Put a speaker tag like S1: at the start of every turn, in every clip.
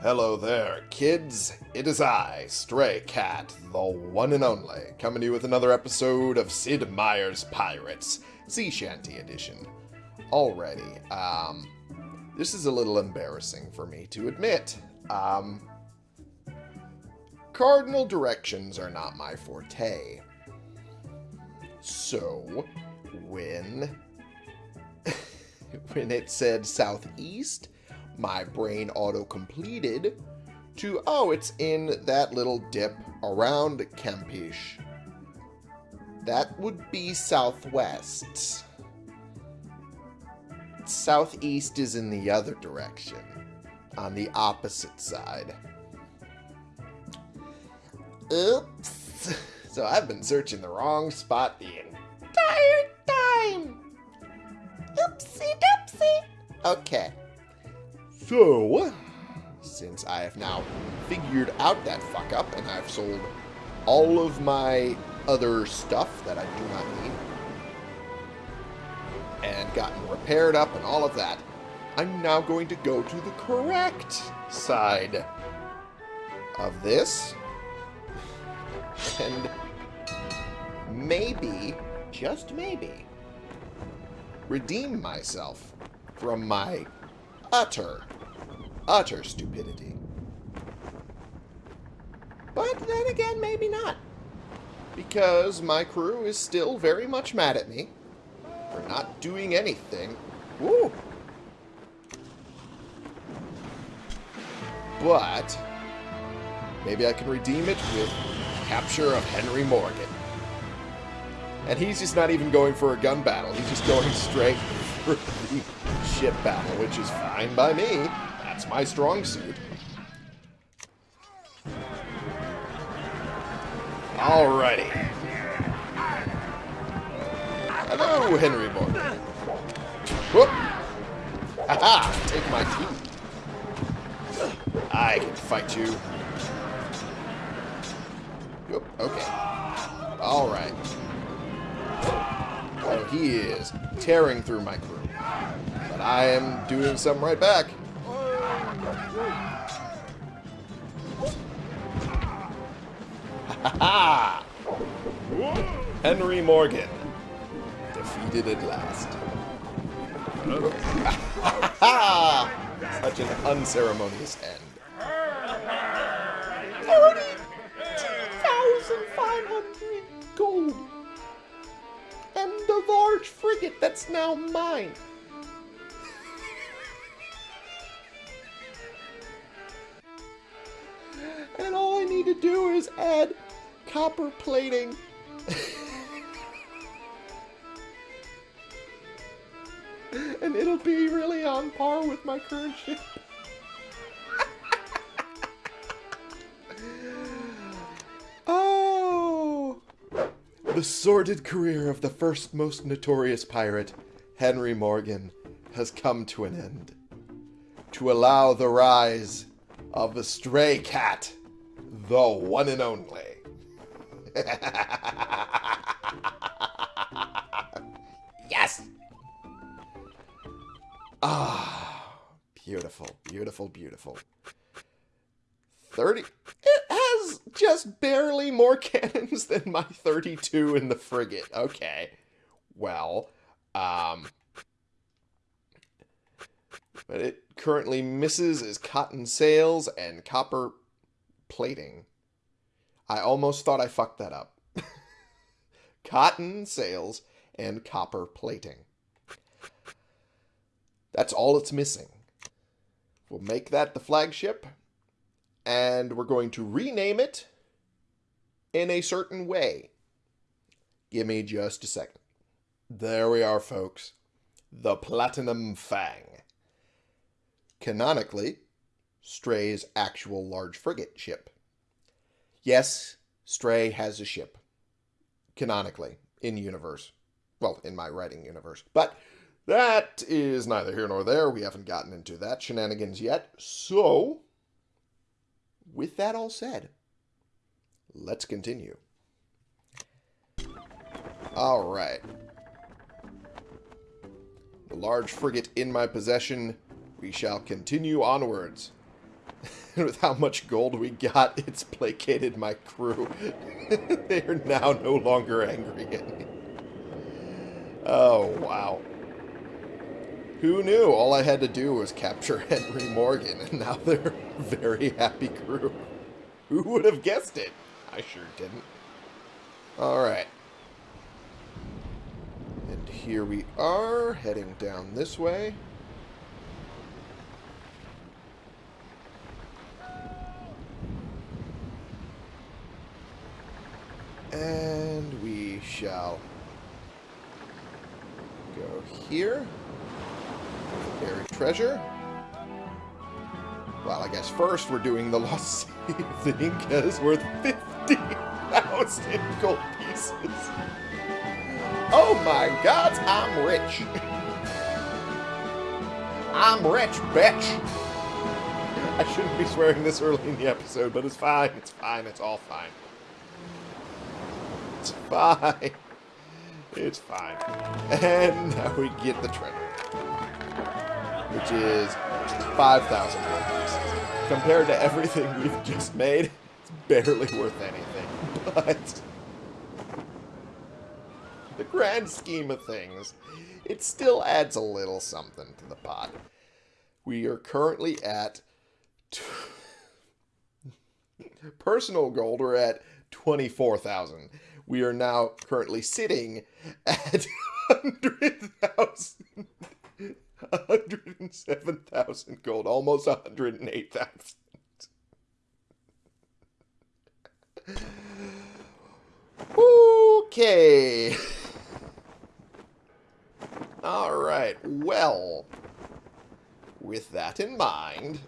S1: Hello there, kids. It is I, Stray Cat, the one and only, coming to you with another episode of Sid Meier's Pirates, Sea Shanty Edition. Already, um, this is a little embarrassing for me to admit. Um, cardinal directions are not my forte. So, when when it said southeast, my brain auto completed to, oh, it's in that little dip around Campeche. That would be southwest. Southeast is in the other direction, on the opposite side. Oops. So I've been searching the wrong spot the entire time. Oopsie doopsie. Okay. So, since I have now figured out that fuck up and I've sold all of my other stuff that I do not need and gotten repaired up and all of that, I'm now going to go to the correct side of this and maybe, just maybe, redeem myself from my utter, utter stupidity. But then again, maybe not. Because my crew is still very much mad at me for not doing anything. Woo! But maybe I can redeem it with capture of Henry Morgan. And he's just not even going for a gun battle. He's just going straight for the ship battle, which is fine by me. That's my strong suit. Alrighty. Hello, Henry Morgan. Whoop! Haha! Take my tea. I can fight you. Whoop, okay. Alright. Oh, he is tearing through my crew. But I am doing something right back. Henry Morgan. Defeated at last. Such an unceremonious end. 42,500 gold. And the large frigate that's now mine. and all I need to do is add copper plating. and it'll be really on par with my current ship. oh! The sordid career of the first most notorious pirate, Henry Morgan, has come to an end. To allow the rise of the stray cat, the one and only. yes! Ah, beautiful, beautiful, beautiful. 30. It has just barely more cannons than my 32 in the frigate. Okay. Well, um. But it currently misses is cotton sails and copper plating. I almost thought I fucked that up. cotton sails and copper plating. That's all it's missing. We'll make that the flagship, and we're going to rename it in a certain way. Give me just a second. There we are, folks. The Platinum Fang. Canonically, Stray's actual large frigate ship. Yes, Stray has a ship. Canonically, in universe. Well, in my writing universe. But that is neither here nor there. We haven't gotten into that shenanigans yet. So, with that all said, let's continue. All right. The large frigate in my possession, we shall continue onwards. with how much gold we got, it's placated my crew. they are now no longer angry at me. Oh, wow. Who knew? All I had to do was capture Henry Morgan, and now they're a very happy crew. Who would have guessed it? I sure didn't. Alright. And here we are, heading down this way. And we shall go here. Buried treasure. Well, I guess first we're doing the Lost City of the Incas worth 50,000 gold pieces. Oh my god, I'm rich. I'm rich, bitch. I shouldn't be swearing this early in the episode, but it's fine. It's fine. It's all fine. It's fine. It's fine. And now we get the treasure. Which is 5,000 gold pieces. Compared to everything we've just made, it's barely worth anything. But... The grand scheme of things, it still adds a little something to the pot. We are currently at... Personal gold, we're at 24,000 we are now currently sitting at 100,000. 107,000 gold, almost 108,000. Okay. All right. Well, with that in mind,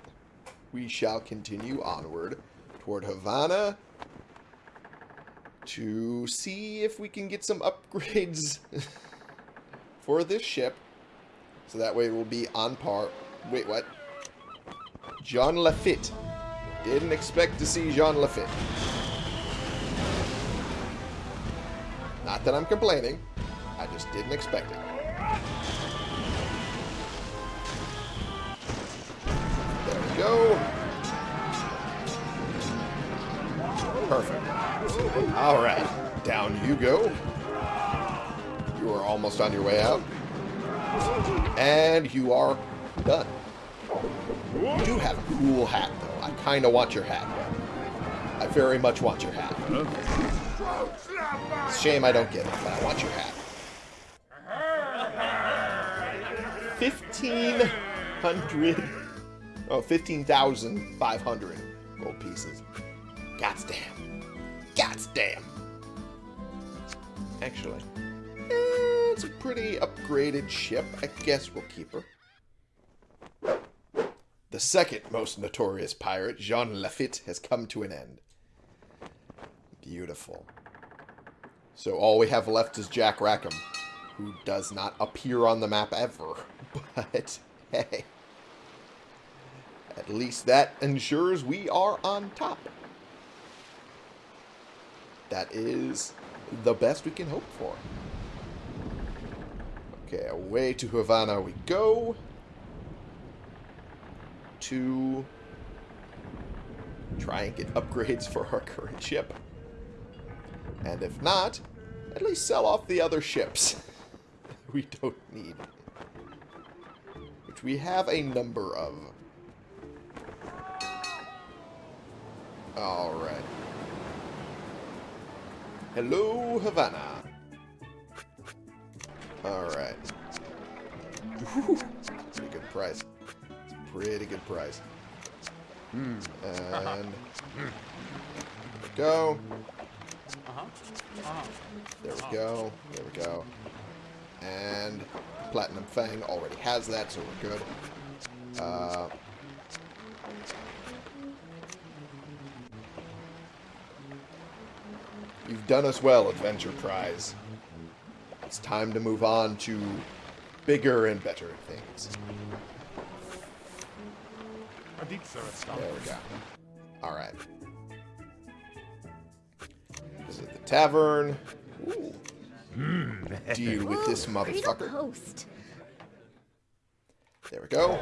S1: we shall continue onward toward Havana to see if we can get some upgrades for this ship. So that way we'll be on par. Wait, what? Jean Lafitte. Didn't expect to see Jean Lafitte. Not that I'm complaining. I just didn't expect it. There we go. Perfect. Alright, down you go. You are almost on your way out. And you are done. You do have a cool hat, though. I kind of want your hat. I very much want your hat. It's a shame I don't get it, but I want your hat. 1,500... Oh, 15,500 gold pieces. God's damn. Actually, eh, it's a pretty upgraded ship. I guess we'll keep her. The second most notorious pirate, Jean Lafitte, has come to an end. Beautiful. So all we have left is Jack Rackham, who does not appear on the map ever. But, hey. At least that ensures we are on top that is the best we can hope for. Okay, away to Havana we go. To try and get upgrades for our current ship. And if not, at least sell off the other ships we don't need. Which we have a number of. Alright. Hello, Havana. Alright. Pretty good price. Pretty good price. And go. There we go. There we go. And Platinum Fang already has that, so we're good. Uh, done us well, Adventure Prize. It's time to move on to bigger and better things. There we go. Alright. Visit the tavern. Ooh. Deal with this motherfucker. There we go.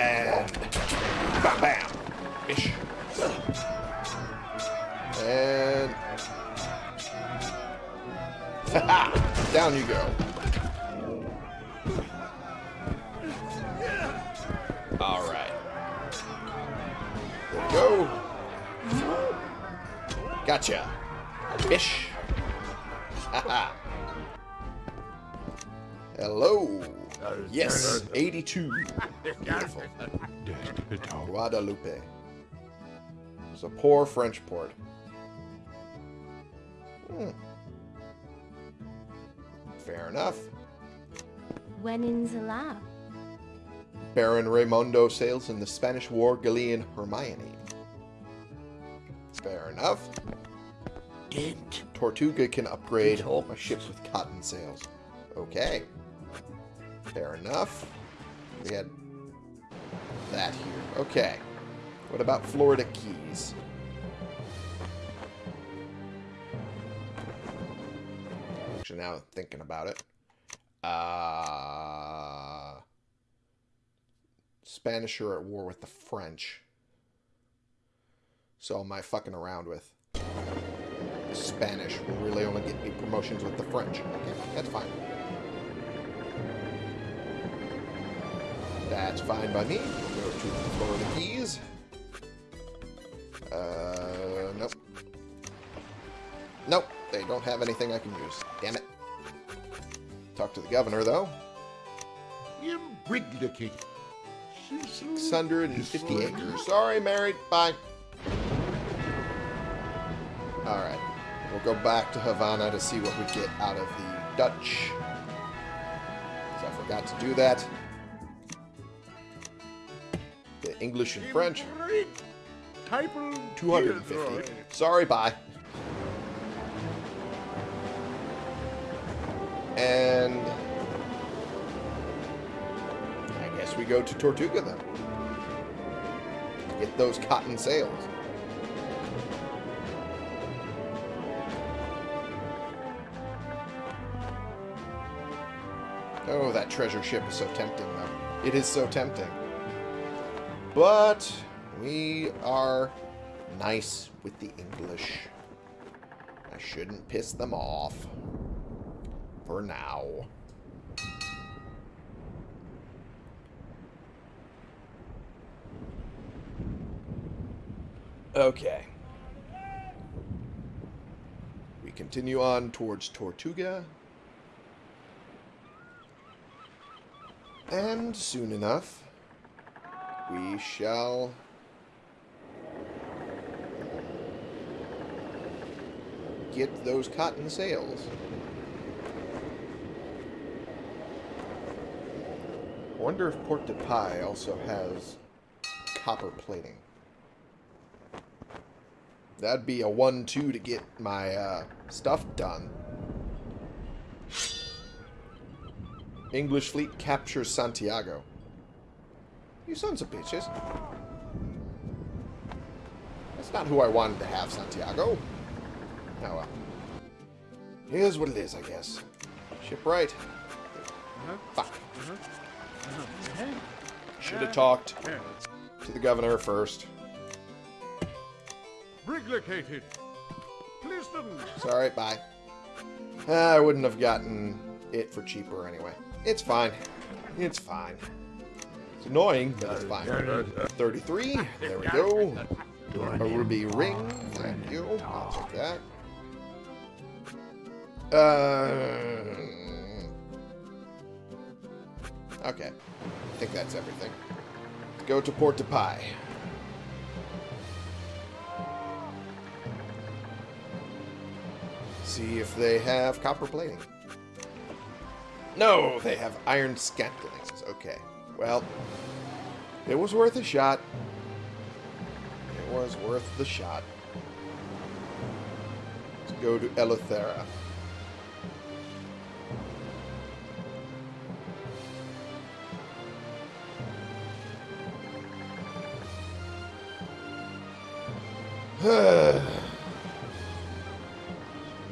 S1: And Bam, bam. Ish. And... Down you go. Alright. Go. Gotcha. Haha. Hello. Yes, 82. Beautiful. Guadeloupe. It's a poor French port. Hmm. Fair enough.
S2: When in Zala?
S1: Baron Raimundo sails in the Spanish War galleon Hermione. Fair enough.
S3: Dent.
S1: Tortuga can upgrade
S3: Talks.
S1: my ship with cotton sails. Okay. Fair enough. We had that here. Okay. What about Florida Keys? Actually, now thinking about it. Uh, Spanish are at war with the French. So am I fucking around with Spanish will really only get me promotions with the French. Okay, that's fine. That's fine by me. We'll go to the Florida Keys. Uh, nope. Nope, they don't have anything I can use. Damn it. Talk to the governor, though.
S3: Imbriglicated.
S1: 650 acres. Sorry, married. Bye. Alright. We'll go back to Havana to see what we get out of the Dutch. 'Cause I forgot to do that. The English and French. 250. Sorry, bye. And I guess we go to Tortuga then. Get those cotton sails. Oh, that treasure ship is so tempting, though. It is so tempting. But we are nice with the English. I shouldn't piss them off. For now. Okay. We continue on towards Tortuga. And soon enough, we shall get those cotton sails. Wonder if Port de Paix also has copper plating. That'd be a 1-2 to get my uh, stuff done. English fleet captures Santiago. You sons of bitches. That's not who I wanted to have, Santiago. Oh well. Here's what it is, I guess. Shipwright. Fuck. Should have talked to the governor first.
S4: Briglicated.
S1: Sorry, bye. Ah, I wouldn't have gotten it for cheaper anyway. It's fine. It's fine. It's annoying, but it's fine. 33. There we go. A ruby ring. Thank you. I'll take that. Uh, okay. I think that's everything. Let's go to Port de Paix. See if they have copper plating. No, they have iron scantlings. Okay. Well, it was worth a shot. It was worth the shot. Let's go to Eleuthera.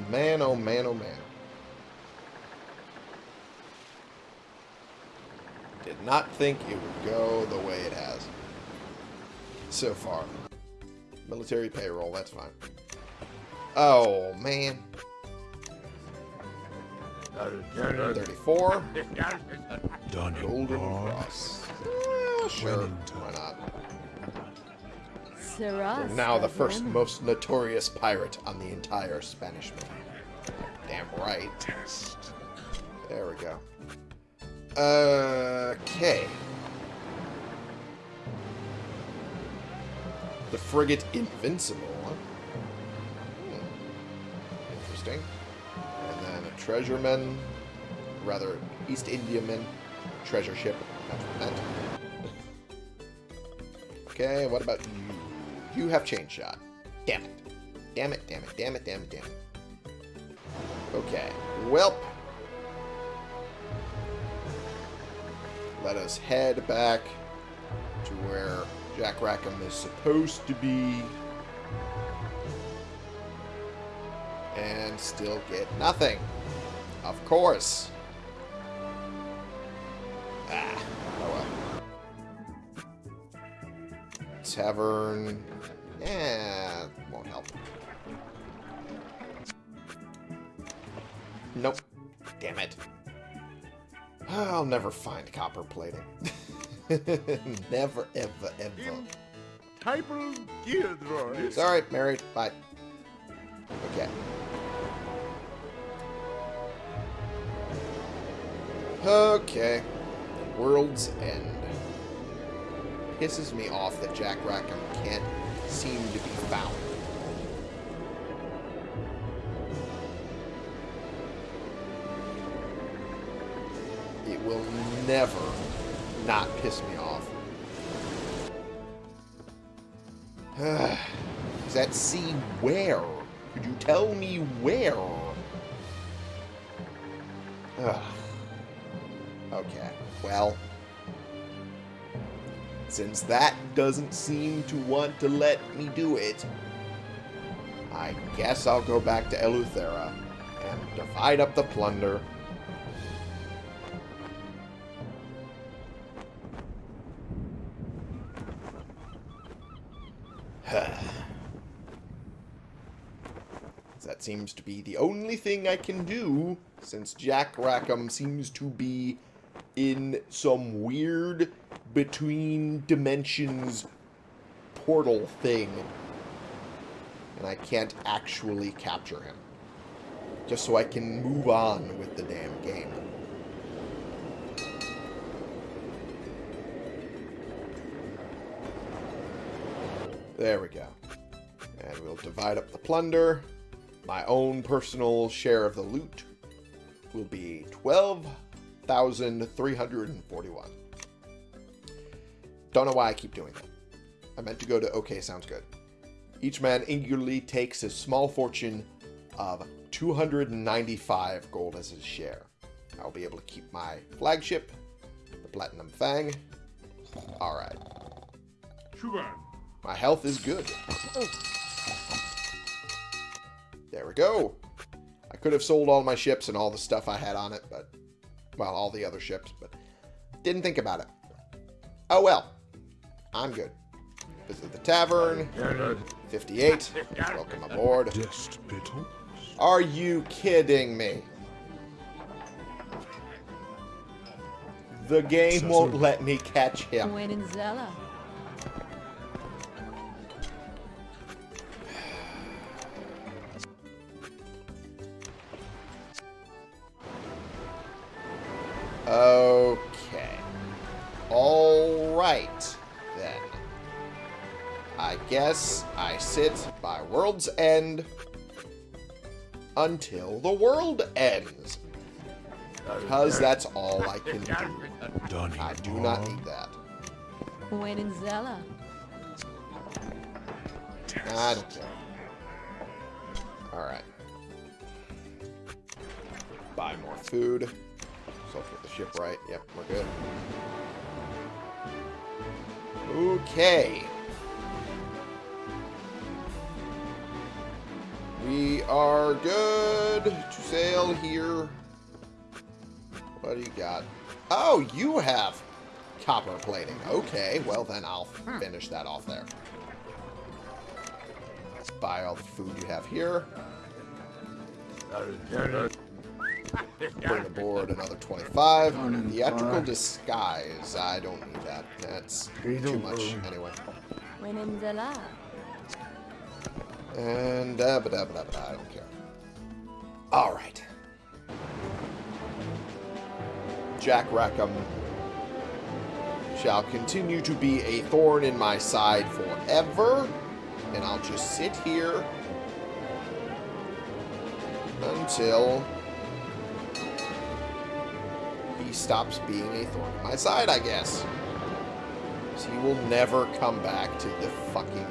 S1: man, oh man, oh man. Did not think it would go the way it has. so far. Military payroll, that's fine. Oh, man. 34. Golden Cross. Sure, why now the first most notorious pirate on the entire Spanish Main. Damn right. There we go. Okay. The frigate Invincible. Hmm. Interesting. And then a treasureman, rather East Indiaman treasure ship. Okay, what about you? You have chain shot. Damn it. Damn it, damn it, damn it, damn it, damn it. Okay. Welp. Let us head back to where Jack Rackham is supposed to be. And still get nothing. Of course. Ah, oh well. Tavern. Yeah, won't help. Nope. Damn it. I'll never find copper plating. never, ever, ever.
S4: Typal Theodore.
S1: Sorry, married. Bye. Okay. Okay. World's End. Pisses me off that Jack Rackham can't seem to be found. It will never not piss me off. Is that sea where? Could you tell me where? Ugh. Okay, well. Since that doesn't seem to want to let me do it, I guess I'll go back to Eleuthera and divide up the plunder. That seems to be the only thing I can do, since Jack Rackham seems to be in some weird between dimensions portal thing. And I can't actually capture him. Just so I can move on with the damn game. There we go. And we'll divide up the plunder. My own personal share of the loot will be 12,341. Don't know why I keep doing that. I meant to go to okay, sounds good. Each man eagerly takes a small fortune of 295 gold as his share. I'll be able to keep my flagship, the Platinum Fang. Alright.
S4: Shuban.
S1: My health is good. There we go. I could have sold all my ships and all the stuff I had on it, but... Well, all the other ships, but... Didn't think about it. Oh well. I'm good. Visit the tavern. 58. Welcome aboard. Are you kidding me? The game won't let me catch him. Okay. Alright, then. I guess I sit by World's End until the world ends. Because that's all I can do.
S3: Dunning
S1: I do not need that.
S2: Buenanzella.
S1: I don't care. Alright. Buy more food. So I'll get the ship right. Yep, we're good. Okay. We are good to sail here. What do you got? Oh, you have copper plating. Okay, well then I'll hmm. finish that off there. Let's buy all the food you have here. Bring aboard another 25. Theatrical disguise. I don't need that. That's too much anyway.
S2: When in Zella.
S1: And uh, da da ba da, I don't care. All right. Jack Rackham shall continue to be a thorn in my side forever, and I'll just sit here until he stops being a thorn in my side, I guess. 'Cause he will never come back to the fucking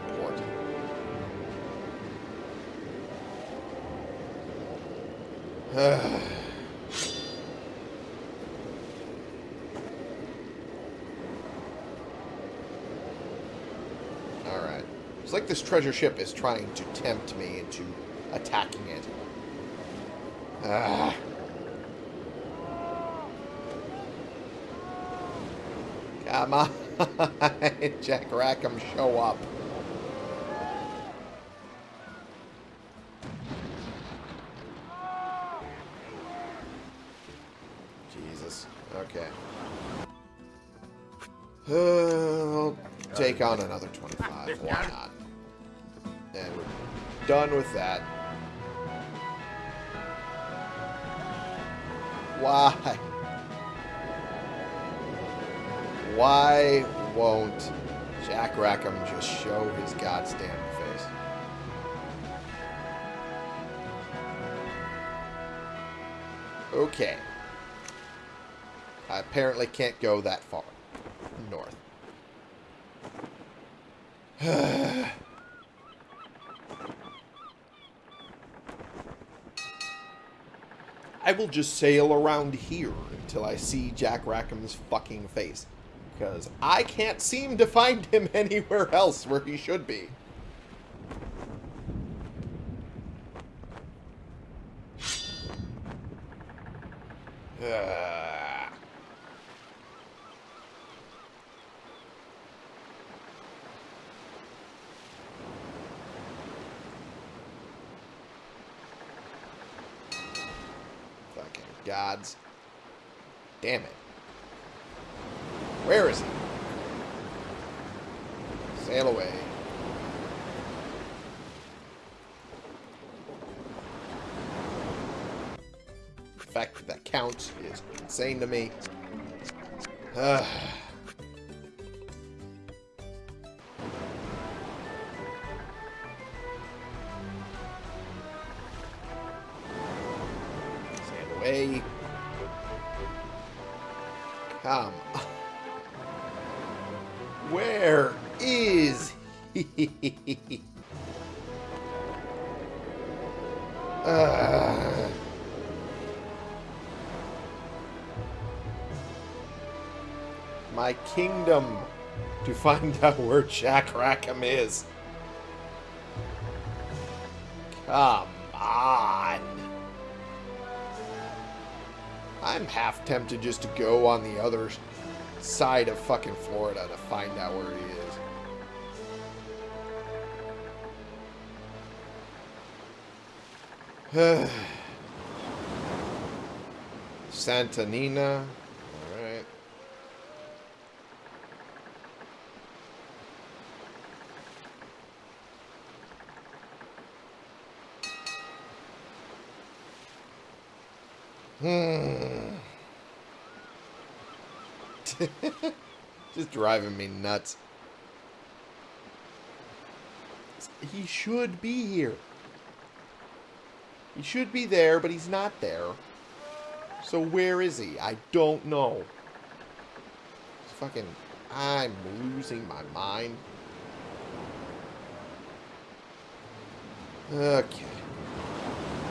S1: Alright. It's like this treasure ship is trying to tempt me into attacking it. Ah. Come on, Jack Rackham, show up. Take on another 25. Why not? And we're done with that. Why? Why won't Jack Rackham just show his goddamn face? Okay. I apparently can't go that far I will just sail around here until I see Jack Rackham's fucking face. Because I can't seem to find him anywhere else where he should be. Ah. Fucking gods. Damn it. Where is he? Sail away. The fact that that counts is insane to me. find out where Jack Rackham is. Come on. I'm half tempted just to go on the other side of fucking Florida to find out where he is. Santa Nina. Alright. Hmm. Hmm. Just driving me nuts. He should be here. He should be there, but he's not there. So where is he? I don't know. It's fucking... I'm losing my mind. Okay.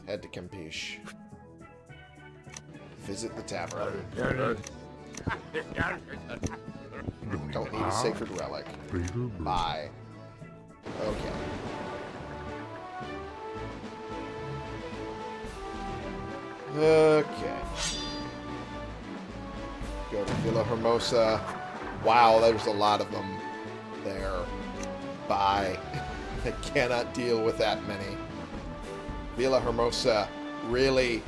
S1: Head to Campeche. Visit the tavern. Don't need a ah. sacred relic. Bye. Okay. Okay. Go to Villa Hermosa. Wow, there's a lot of them there. Bye. I cannot deal with that many. Villa Hermosa really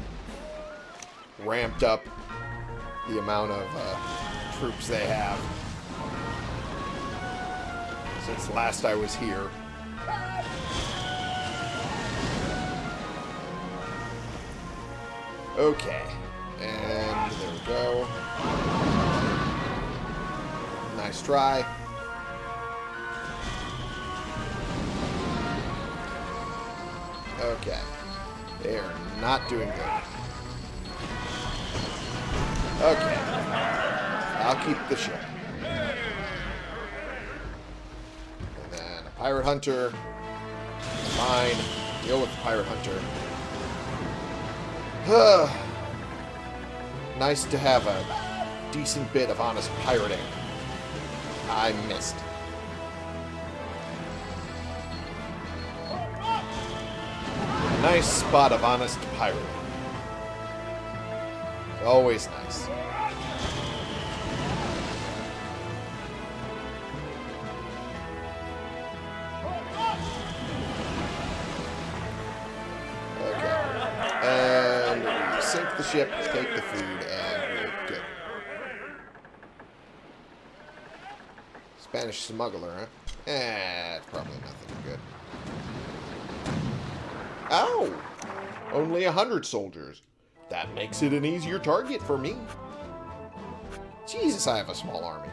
S1: ramped up the amount of uh, troops they have since last I was here. Okay. And there we go. Nice try. Okay. They are not doing good. Okay. I'll keep the ship. And then a pirate hunter. Fine. Deal with the pirate hunter. nice to have a decent bit of honest pirating. I missed. Nice spot of honest pirating. Always nice. Ship, take the food, and we're good. Spanish smuggler, huh? Eh, it's probably nothing good. Oh! Only a hundred soldiers. That makes it an easier target for me. Jesus, I have a small army.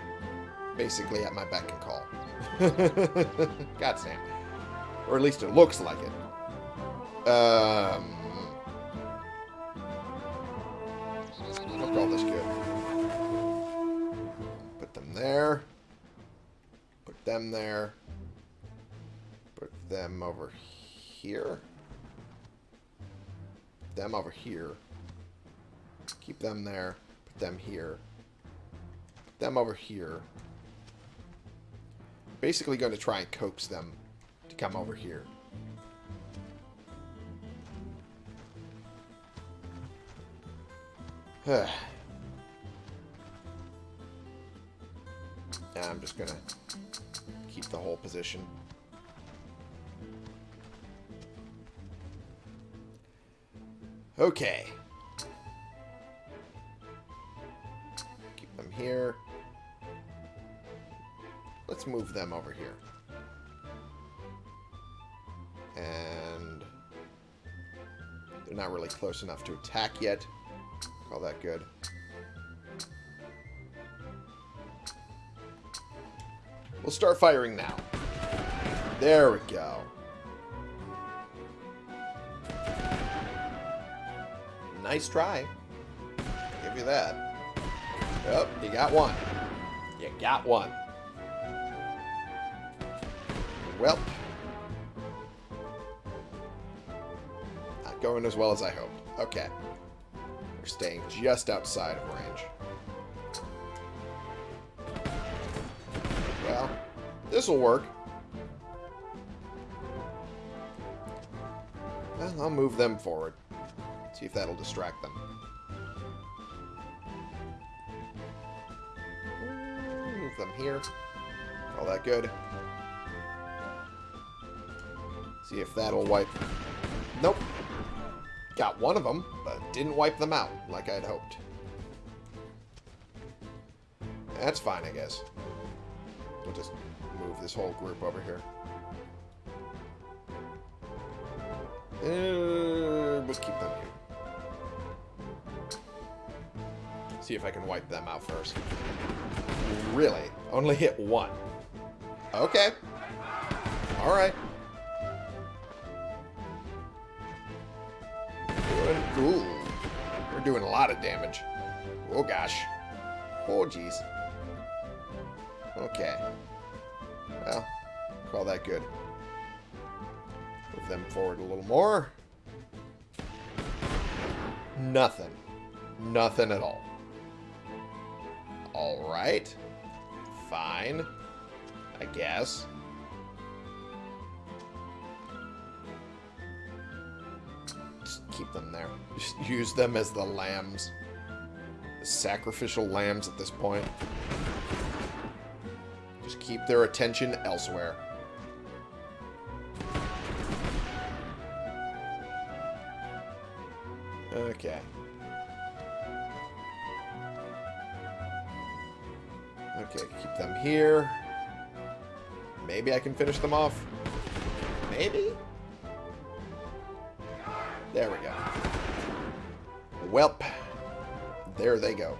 S1: Basically at my beck and call. God damn. Or at least it looks like it. Um... there. Put them there. Put them over here. Put Them over here. Keep them there. Put them here. Put them over here. Basically going to try and coax them to come over here. I'm just going to keep the whole position. Okay. Keep them here. Let's move them over here. And they're not really close enough to attack yet. Call that good. We'll start firing now. There we go. Nice try. Give you that. Yep, you got one. You got one. Well. Not going as well as I hoped. Okay. We're staying just outside of range. This'll work. Well, I'll move them forward. See if that'll distract them. Move them here. All that good. See if that'll wipe... Nope. Got one of them, but didn't wipe them out like I'd hoped. That's fine, I guess. We'll just this whole group over here. Uh, we'll keep them here. See if I can wipe them out first. Really? Only hit one. Okay. Alright. Ooh. We're doing a lot of damage. Oh gosh. Oh jeez. Okay. Well, call that good. Move them forward a little more. Nothing. Nothing at all. Alright. Fine. I guess. Just keep them there. Just use them as the lambs. The sacrificial lambs at this point. Keep their attention elsewhere. Okay. Okay, keep them here. Maybe I can finish them off. Maybe? There we go. Welp. There they go.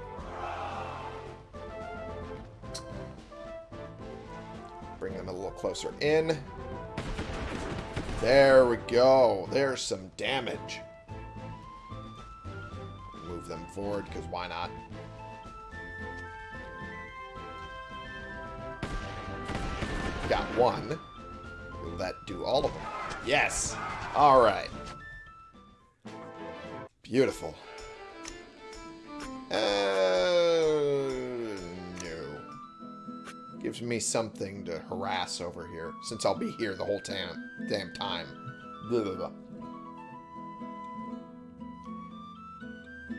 S1: Closer in. There we go. There's some damage. Move them forward, because why not? Got one. Will that do all of them? Yes! Alright. Beautiful. Me something to harass over here, since I'll be here the whole time, damn time. Blah, blah, blah.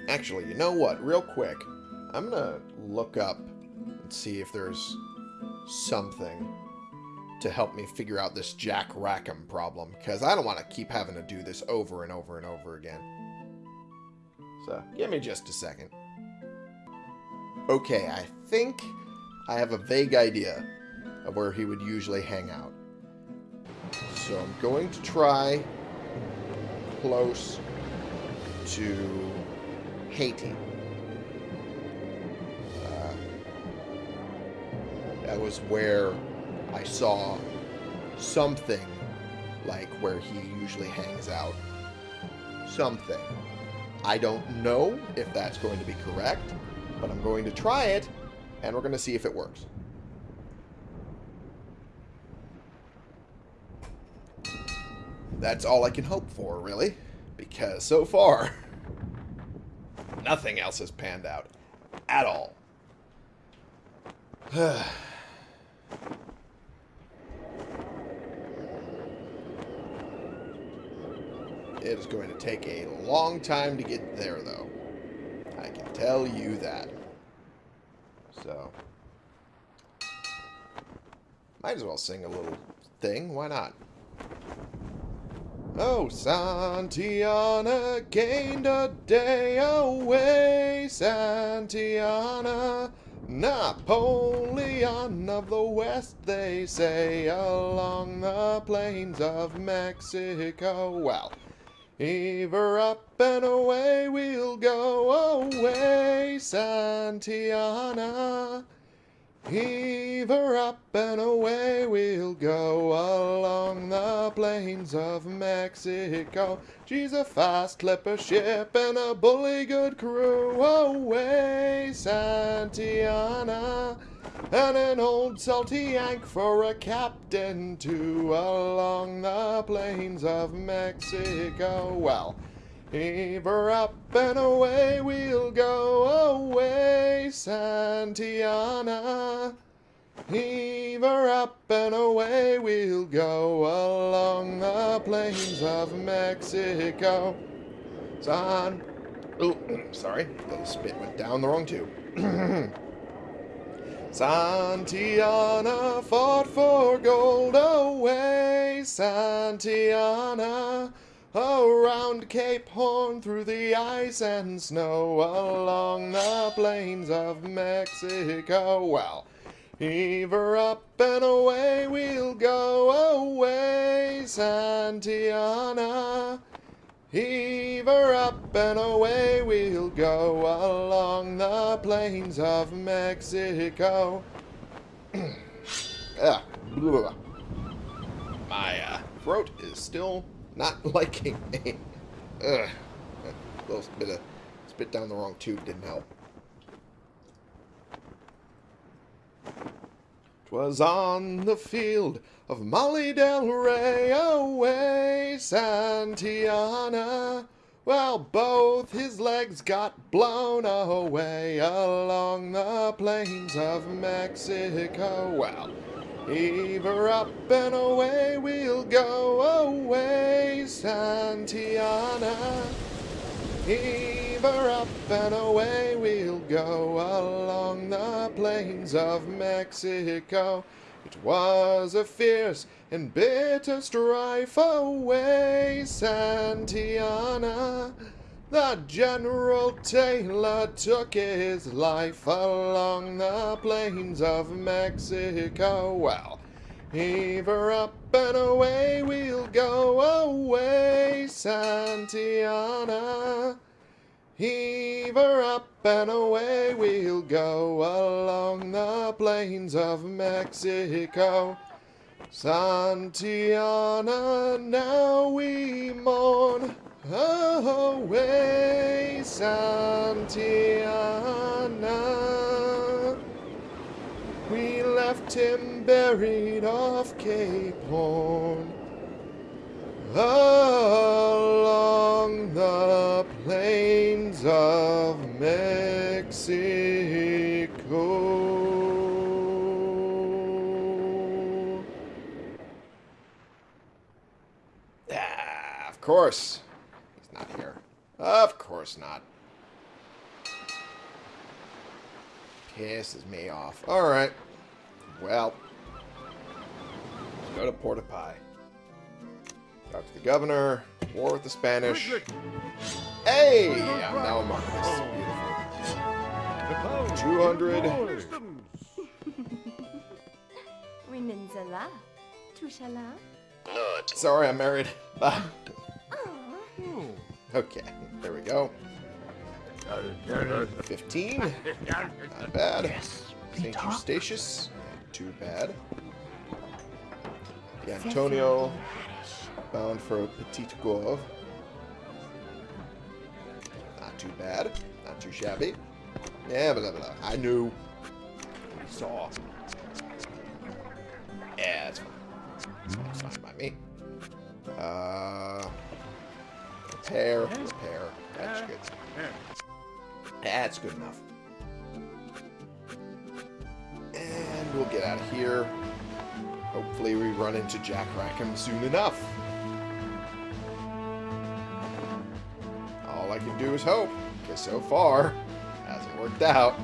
S1: Actually, you know what? Real quick, I'm gonna look up and see if there's something to help me figure out this Jack Rackham problem, because I don't want to keep having to do this over and over and over again. So, give me just a second. Okay, I think I have a vague idea of where he would usually hang out. So I'm going to try close to Haiti. Uh, that was where I saw something like where he usually hangs out. Something. I don't know if that's going to be correct, but I'm going to try it, and we're going to see if it works. That's all I can hope for, really, because so far, nothing else has panned out at all. It is going to take a long time to get there, though. I can tell you that. So, might as well sing a little thing. Why not? Oh, Santiana gained a day away, Santiana. Napoleon of the West, they say, along the plains of Mexico. Well, Ever up and away we'll go away, Santiana. Ever up and away we'll go along the plains of Mexico. She's a fast clipper ship and a bully good crew. Away, Santiana. And an old salty yank for a captain too along the plains of Mexico. Well, heave her up and away we'll go away, Santiana. Heave her up and away we'll go along the plains of Mexico. San... Oh, sorry. The spit went down the wrong tube. Santiana fought for gold away, Santiana. Around Cape Horn, through the ice and snow, along the plains of Mexico. Well, heave her up and away we'll go away, Santiana. Heave her up and away we'll go along the plains of Mexico. ah, blah. My uh, throat is still not liking me. Ugh. A little bit of spit down the wrong tube didn't help. Twas on the field of Molly Del Rey away, Santiana. Well, both his legs got blown away along the plains of Mexico. Well, heave her up and away we'll go away, Santiana. Heave her up and away we'll go along the plains of Mexico. It was a fierce and bitter strife away, Santiana. The General Taylor took his life along the plains of Mexico. Well, heave her up and away we'll go away, Santiana. Heave her up and away we'll go along the plains of Mexico. Santiana, now we mourn away, Santiana. We left him buried off Cape Horn along the plains of Mexico. Ah, of course. He's not here. Of course not. Pisses me off. Alright. Well. Let's go to Port de Paix. Talk to the governor. War with the Spanish. Hey! I'm now a Marquis. Beautiful. 200.
S2: Winninzala.
S1: Sorry, I'm married. Bye. Okay, there we go. 15. Not bad. St. Eustatius. Not too bad. The Antonio. Bound for Petit Gour. Not too bad. Not too shabby. Yeah, blah, blah, blah. I knew. We saw. Yeah, that's fine. Fine by me. Uh, repair, repair. That's good. That's good enough. And we'll get out of here. Hopefully we run into Jack Rackham soon enough. Do is hope, because so far, hasn't worked out.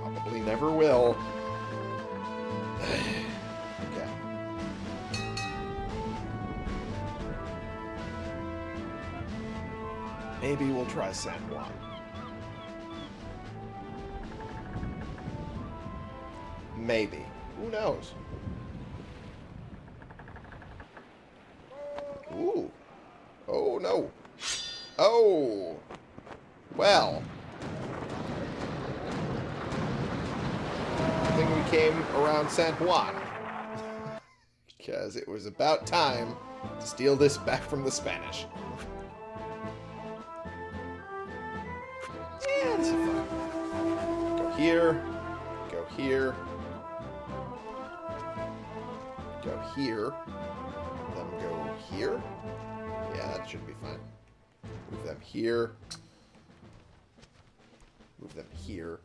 S1: Probably never will. okay. Maybe we'll try San Juan. Maybe. Who knows? Ooh. Oh, no. Oh. Well. I think we came around San Juan. because it was about time to steal this back from the Spanish. Go here. Go here. Go here. Then go here. Yeah, that should be fine. Move them here. Move them here.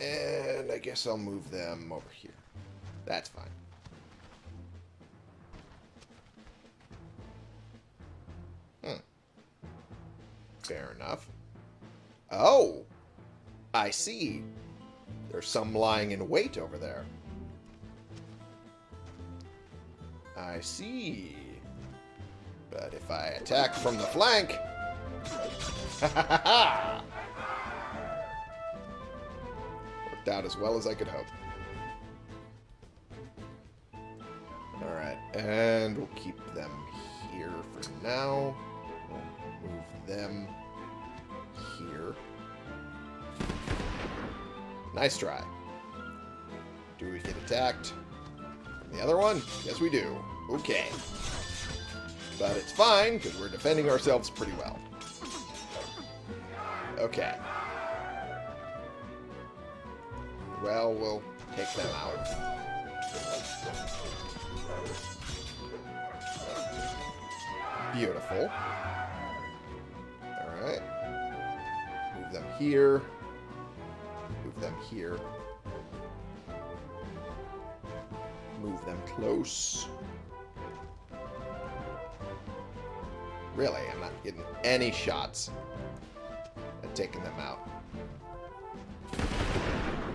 S1: And I guess I'll move them over here. That's fine. Hmm. Fair enough. Oh! I see. There's some lying in wait over there. I see. But if I attack from the flank... Worked out as well as I could hope. Alright, and we'll keep them here for now. We'll move them here. Nice try. Do we get attacked? The other one? Yes, we do. Okay. But it's fine, because we're defending ourselves pretty well. Okay. Well, we'll take them out. Beautiful. Alright. Move them here. Move them here. Move them close. Really, I'm not getting any shots at taking them out.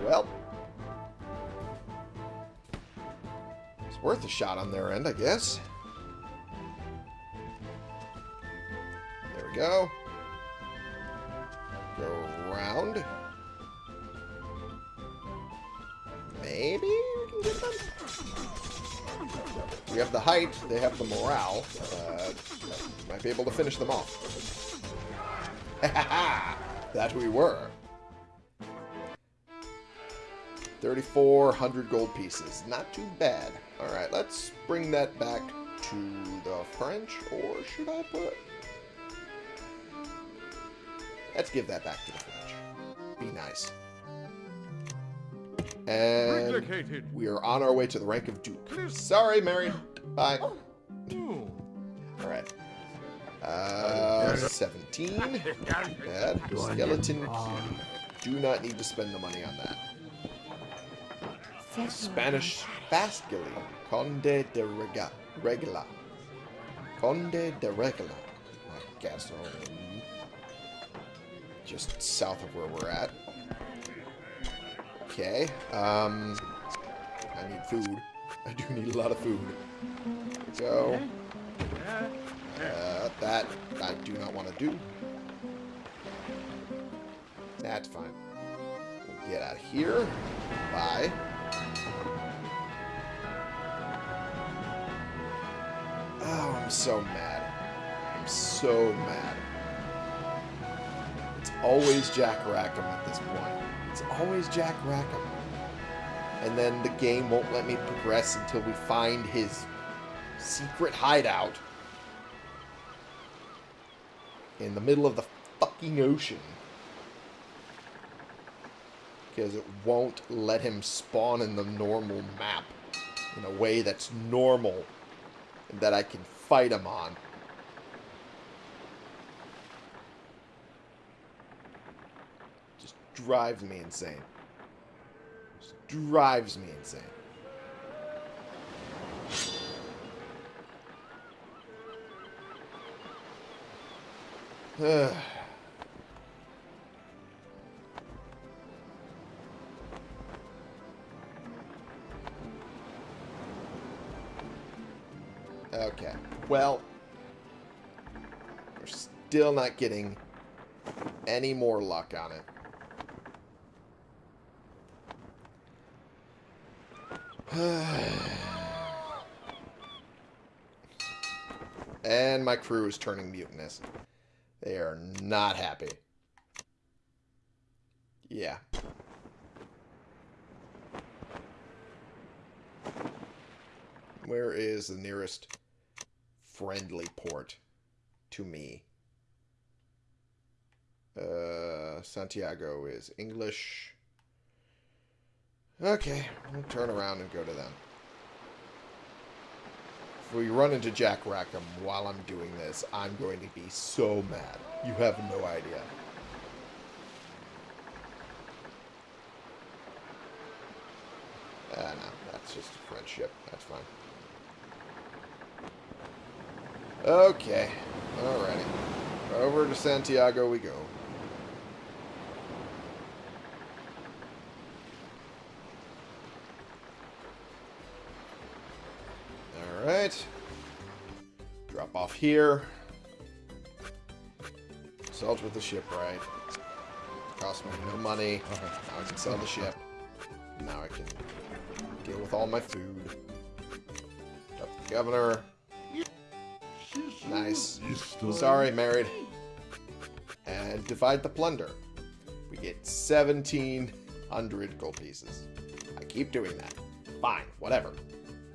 S1: Well. It's worth a shot on their end, I guess. There we go. Go around. Maybe we can get them? We have the height, they have the morale. Uh, might be able to finish them off. that we were. 3,400 gold pieces. Not too bad. Alright, let's bring that back to the French, or should I put... Let's give that back to the French. Be nice. And
S4: Relocated.
S1: we are on our way to the rank of Duke. Sorry, Mary. Bye.
S4: Oh.
S1: Alright. Uh, 17. Bad. Skeleton. Do not need to spend the money on that. Spanish Fastgilly. Conde de Rega Regla. Conde de Regla. I guess. um, Just south of where we're at. Okay. Um, I need food. I do need a lot of food. Go. Uh, that I do not want to do. That's fine. Get out of here. Bye. Oh, I'm so mad. I'm so mad. It's always Jack Rackham at this point. It's always Jack Rackham. And then the game won't let me progress until we find his secret hideout in the middle of the fucking ocean. Because it won't let him spawn in the normal map in a way that's normal that I can fight him on. Just drives me insane. Just drives me insane. Okay. Well, we're still not getting any more luck on it. and my crew is turning mutinous. They are not happy. Yeah. Where is the nearest friendly port to me? Uh, Santiago is English. Okay, we'll turn around and go to them. If we run into Jack Rackham while I'm doing this, I'm going to be so mad. You have no idea. Ah, no, that's just a friendship. That's fine. Okay, alrighty. Over to Santiago we go. Here. Salt with the ship, right? Cost me no money. Now I can sell the ship. Now I can deal with all my food. Up the governor. Nice. Sorry, married. And divide the plunder. We get 1,700 gold pieces. I keep doing that. Fine, whatever.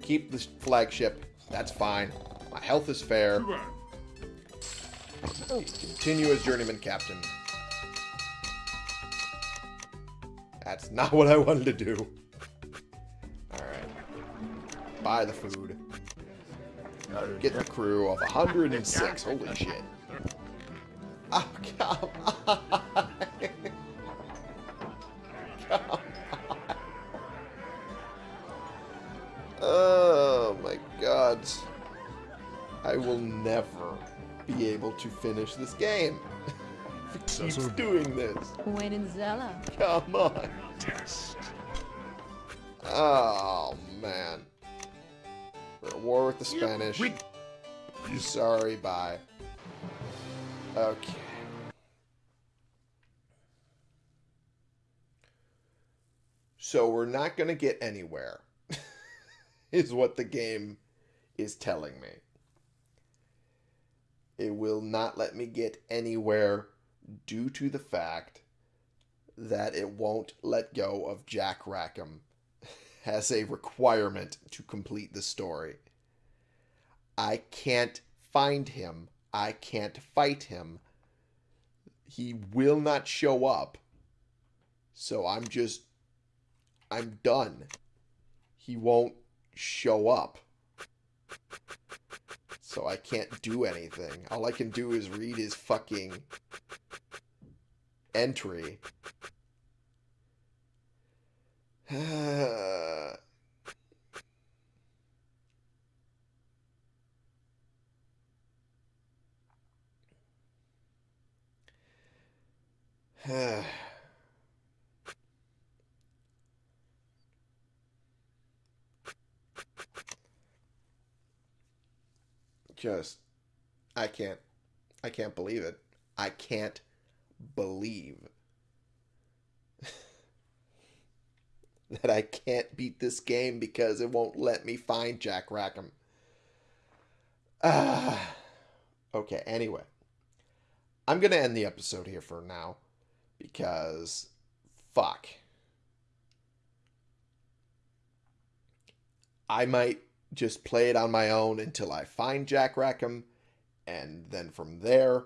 S1: Keep the flagship. That's fine. My health is fair. Continue as journeyman captain. That's not what I wanted to do. Alright. Buy the food. Get the crew of 106. Holy shit. To finish this game. if it keeps doing this.
S2: Wenenzella.
S1: Come on. Oh, man. We're at war with the Spanish.
S4: Wait.
S1: Sorry, bye. Okay. So we're not going to get anywhere, is what the game is telling me. It will not let me get anywhere due to the fact that it won't let go of Jack Rackham as a requirement to complete the story. I can't find him. I can't fight him. He will not show up. So I'm just. I'm done. He won't show up. So I can't do anything. All I can do is read his fucking entry. Just, I can't, I can't believe it. I can't believe that I can't beat this game because it won't let me find Jack Rackham. Ah. Okay, anyway. I'm going to end the episode here for now because fuck. I might just play it on my own until I find Jack Rackham and then from there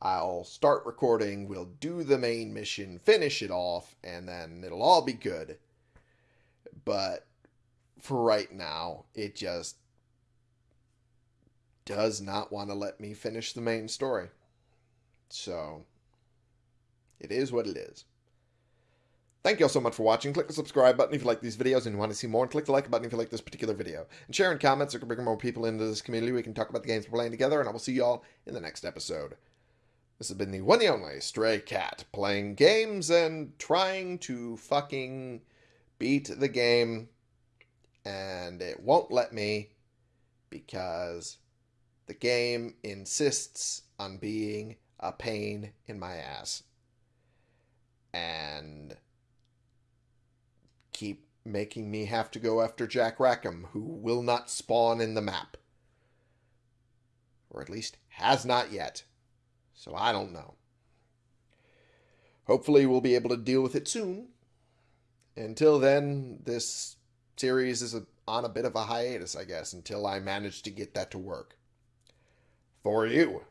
S1: I'll start recording, we'll do the main mission, finish it off, and then it'll all be good. But for right now, it just does not want to let me finish the main story. So, it is what it is. Thank you all so much for watching. Click the subscribe button if you like these videos and you want to see more. And click the like button if you like this particular video. And share in comments so we can bring more people into this community. We can talk about the games we're playing together. And I will see you all in the next episode. This has been the one and only Stray Cat, playing games and trying to fucking beat the game. And it won't let me because the game insists on being a pain in my ass. And making me have to go after Jack Rackham, who will not spawn in the map. Or at least has not yet. So I don't know. Hopefully, we'll be able to deal with it soon. Until then, this series is a, on a bit of a hiatus, I guess, until I manage to get that to work. For you.